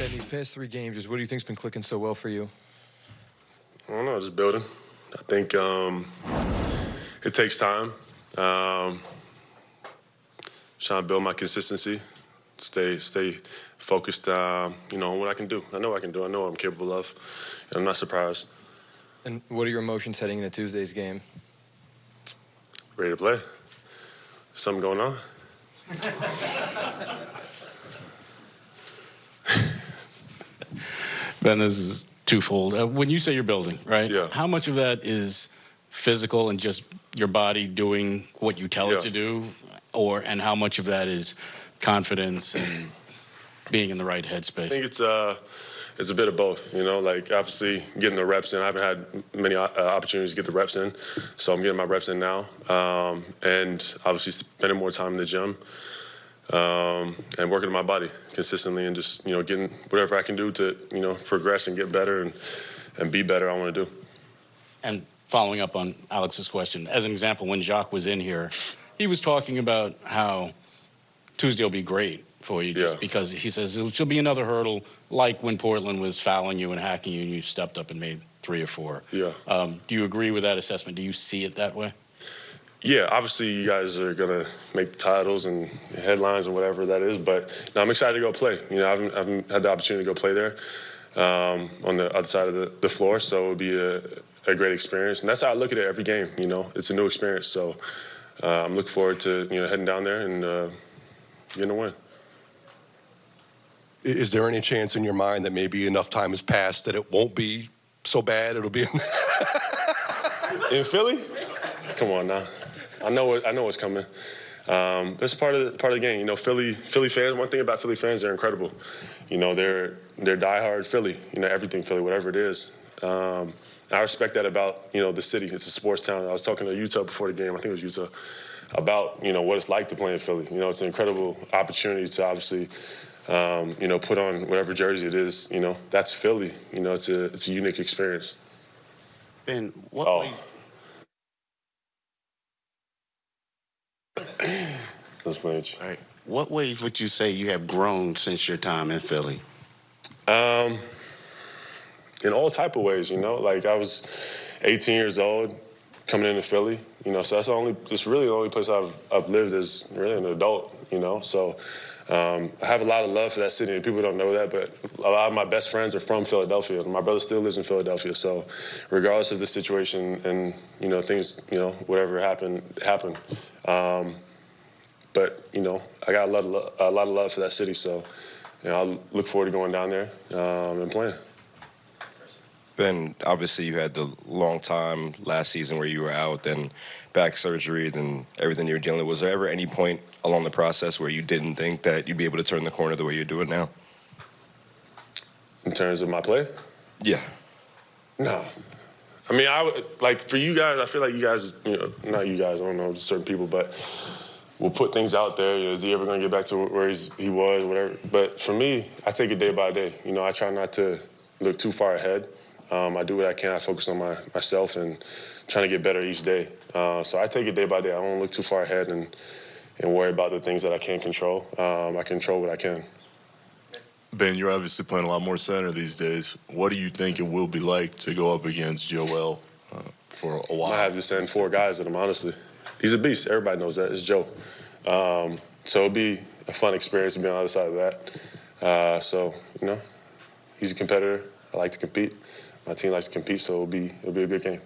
In these past three games, just what do you think's been clicking so well for you? I don't know, just building. I think um, it takes time. Um, trying to build my consistency, stay stay focused. Uh, you know, on what I can do. I know I can do. I know what I'm capable of. And I'm not surprised. And what are your emotions heading into Tuesday's game? Ready to play. Something going on? Ben, this is twofold. Uh, when you say you're building, right? Yeah. How much of that is physical and just your body doing what you tell Yeah. it to do, or and how much of that is confidence and being in the right headspace? I think it's uh, it's a bit of both. You know, like obviously getting the reps in. I haven't had many uh, opportunities to get the reps in, so I'm getting my reps in now. Um, and obviously spending more time in the gym um, and working on my body consistently, and just you know getting whatever I can do to you know progress and get better and and be better. I want to do. And following up on Alex's question, as an example, when Jacque was in here, he was talking about how Tuesday will be great for you just Yeah. because he says it'll be another hurdle like when Portland was fouling you and hacking you and you stepped up and made three or four. Yeah. Um, do you agree with that assessment? Do you see it that way? Yeah, obviously you guys are gonna make the titles and headlines and whatever that is, but no, I'm excited to go play. You know, I haven't, I haven't had the opportunity to go play there um, on the other side of the, the floor, so it'll be a, a great experience. And that's how I look at it every game. You know, it's a new experience, so uh, I'm looking forward to you know heading down there and uh, getting a win. Is there any chance in your mind that maybe enough time has passed that it won't be so bad? It'll be. In Philly? Come on now. I know what I know what's coming. Um, it's part of the, part of the game. You know, Philly Philly fans. One thing about Philly fans, they're incredible. You know, they're they're diehard Philly. You know, everything Philly, whatever it is. Um, I respect that about you know the city. It's a sports town. I was talking to Utah before the game. I think it was Utah about you know what it's like to play in Philly. You know, it's an incredible opportunity to obviously. Um, you know, put on whatever jersey it is. You know, that's Philly. You know, it's a it's a unique experience. Ben, what Oh. Way, That's playing. all right, what ways would you say you have grown since your time in Philly? Um, in all type of ways, you know. Like I was 18 years old, coming into Philly, you know. So that's the only, it's really the only place I've I've lived as really an adult, you know. So um, I have a lot of love for that city. and People don't know that, but a lot of my best friends are from Philadelphia. My brother still lives in Philadelphia. So regardless of the situation and you know things, you know, whatever happened happened. Um, but you know, I got a lot of lo- a lot of love for that city. So you know, I look forward to going down there um, and playing. Ben, obviously you had the long time last season where you were out, then back surgery, then everything you were dealing with. Was there ever any point along the process where you didn't think that you'd be able to turn the corner the way you're doing now? In terms of my play, Yeah. no. I mean, I like for you guys. I feel like you guys, you know, not you guys. I don't know certain people, but will put things out there. You know, is he ever going to get back to where he's, he was, whatever? But for me, I take it day by day. You know, I try not to look too far ahead. Um, I do what I can. I focus on my myself and trying to get better each day. Uh, so I take it day by day. I don't look too far ahead and and worry about the things that I can't control. Um, I control what I can. Ben, you're obviously playing a lot more center these days. What do you think it will be like to go up against Joel uh, for a while? I have to send four guys at him, honestly. He's a beast. Everybody knows that. It's Joe. Um, so it'll be a fun experience to be on the other side of that. Uh, so, you know, he's a competitor. I like to compete. My team likes to compete, so it'll be, it'll be a good game.